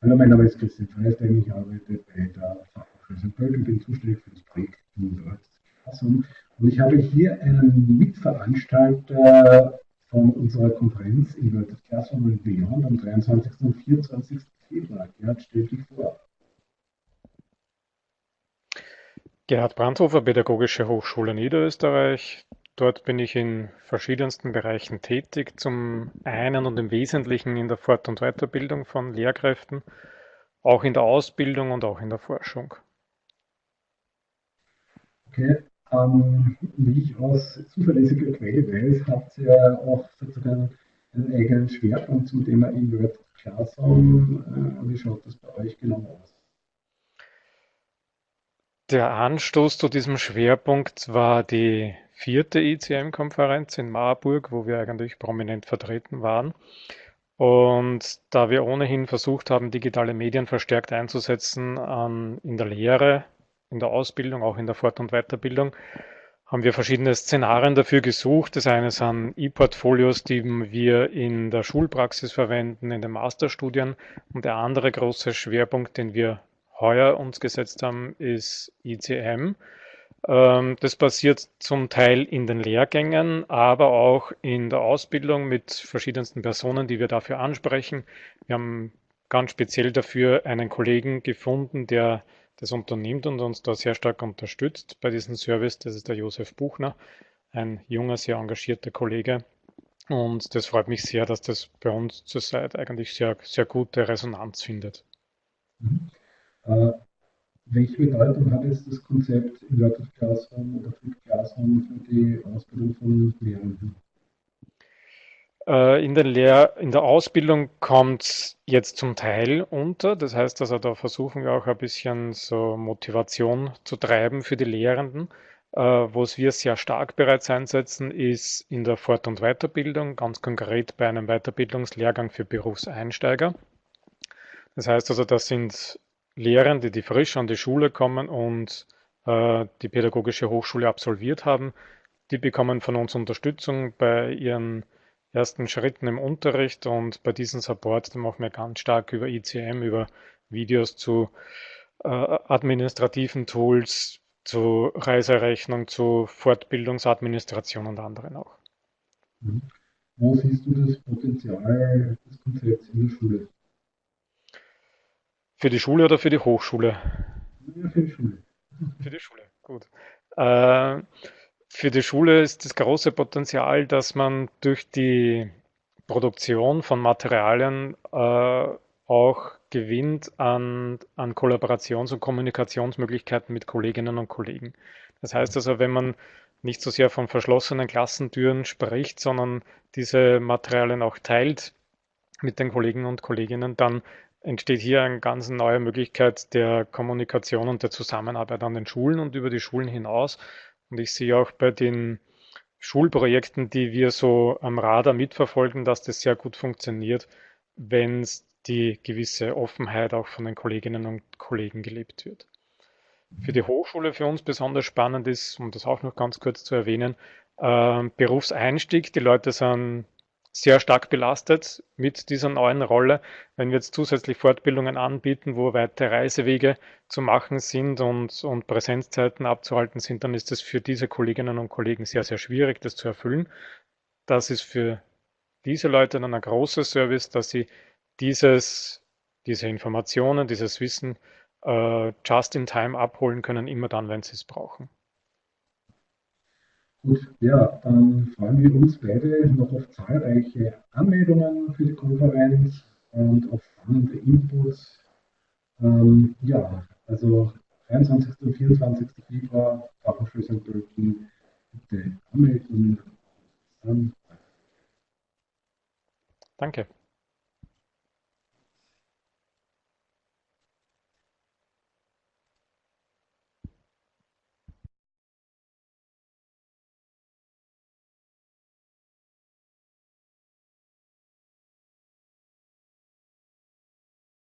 Hallo, mein Name ist Christian Freistein, ich arbeite bei der Fachhochschule St. Pölten, bin zuständig für das Projekt Innovation und ich habe hier einen Mitveranstalter von unserer Konferenz Inverted Classroom and Beyond am 23. und 24. Februar. Gerhard, stell dich vor. Gerhard Brandhofer, Pädagogische Hochschule Niederösterreich. Dort bin ich in verschiedensten Bereichen tätig. Zum einen und im Wesentlichen in der Fort- und Weiterbildung von Lehrkräften, auch in der Ausbildung und auch in der Forschung. Okay, ähm, wie ich aus zuverlässiger Quelle weiß, habt ihr auch sozusagen einen eigenen Schwerpunkt zum Thema Invert Classroom. Äh, wie schaut das bei euch genau aus? Der Anstoß zu diesem Schwerpunkt war die vierte ICM-Konferenz in Marburg, wo wir eigentlich prominent vertreten waren. Und da wir ohnehin versucht haben, digitale Medien verstärkt einzusetzen an, in der Lehre, in der Ausbildung, auch in der Fort- und Weiterbildung, haben wir verschiedene Szenarien dafür gesucht. Das eine sind E-Portfolios, die wir in der Schulpraxis verwenden, in den Masterstudien. Und der andere große Schwerpunkt, den wir heuer uns gesetzt haben, ist ICM. Ähm, das passiert zum Teil in den Lehrgängen, aber auch in der Ausbildung mit verschiedensten Personen, die wir dafür ansprechen. Wir haben ganz speziell dafür einen Kollegen gefunden, der das unternimmt und uns da sehr stark unterstützt bei diesem Service. Das ist der Josef Buchner, ein junger, sehr engagierter Kollege. Und das freut mich sehr, dass das bei uns zurzeit eigentlich sehr, sehr gute Resonanz findet. Mhm. Äh, welche Bedeutung hat jetzt das Konzept Inverted Classroom oder Flipped Classroom für die Ausbildung von Lehrenden? Äh, in, den Lehr in der Ausbildung kommt es jetzt zum Teil unter. Das heißt also, da versuchen wir auch ein bisschen so Motivation zu treiben für die Lehrenden. Äh, Wo es wir sehr stark bereits einsetzen, ist in der Fort- und Weiterbildung, ganz konkret bei einem Weiterbildungslehrgang für Berufseinsteiger. Das heißt also, das sind Lehrende, die frisch an die Schule kommen und äh, die pädagogische Hochschule absolviert haben. Die bekommen von uns Unterstützung bei ihren ersten Schritten im Unterricht und bei diesem Support, machen wir ganz stark über ICM, über Videos zu äh, administrativen Tools, zu Reiserechnung, zu Fortbildungsadministration und anderen auch. Mhm. Wo siehst du das Potenzial des Konzepts in der Schule? Für die Schule oder für die Hochschule? Ja, für die Schule. Für die Schule, gut. Äh, für die Schule ist das große Potenzial, dass man durch die Produktion von Materialien äh, auch gewinnt an, an Kollaborations- und Kommunikationsmöglichkeiten mit Kolleginnen und Kollegen. Das heißt also, wenn man nicht so sehr von verschlossenen Klassentüren spricht, sondern diese Materialien auch teilt mit den Kollegen und Kolleginnen, dann entsteht hier eine ganz neue Möglichkeit der Kommunikation und der Zusammenarbeit an den Schulen und über die Schulen hinaus. Und ich sehe auch bei den Schulprojekten, die wir so am Radar mitverfolgen, dass das sehr gut funktioniert, wenn die gewisse Offenheit auch von den Kolleginnen und Kollegen gelebt wird. Für die Hochschule für uns besonders spannend ist, um das auch noch ganz kurz zu erwähnen, äh, Berufseinstieg. Die Leute sind sehr stark belastet mit dieser neuen Rolle. Wenn wir jetzt zusätzlich Fortbildungen anbieten, wo weite Reisewege zu machen sind und, und Präsenzzeiten abzuhalten sind, dann ist es für diese Kolleginnen und Kollegen sehr, sehr schwierig, das zu erfüllen. Das ist für diese Leute dann ein großer Service, dass sie dieses, diese Informationen, dieses Wissen äh, just in time abholen können, immer dann, wenn sie es brauchen. Gut, ja, dann freuen wir uns beide noch auf zahlreiche Anmeldungen für die Konferenz und auf spannende Inputs. Ähm, ja, also 23. und 24. Februar, Fachhochschule St. Pölten, bitte anmelden. Danke.